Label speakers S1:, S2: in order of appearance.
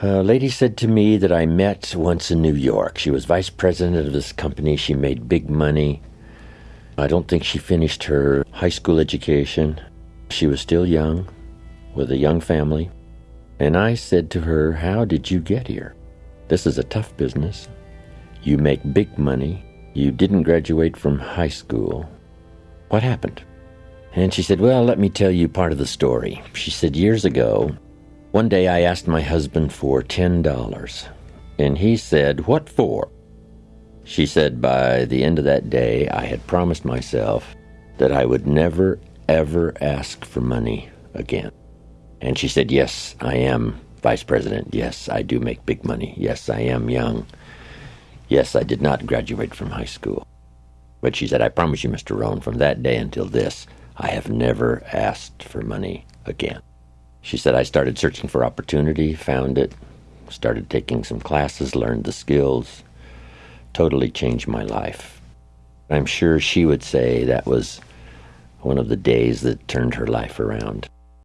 S1: A lady said to me that I met once in New York. She was vice president of this company. She made big money. I don't think she finished her high school education. She was still young, with a young family. And I said to her, How did you get here? This is a tough business. You make big money. You didn't graduate from high school. What happened? And she said, Well, let me tell you part of the story. She said, Years ago, one day I asked my husband for $10, and he said, What for? She said, By the end of that day, I had promised myself that I would never, ever ask for money again. And she said, Yes, I am vice president. Yes, I do make big money. Yes, I am young. Yes, I did not graduate from high school. But she said, I promise you, Mr. Rohn, from that day until this, I have never asked for money again. She said, I started searching for opportunity, found it, started taking some classes, learned the skills, totally changed my life. I'm sure she would say that was one of the days that turned her life around.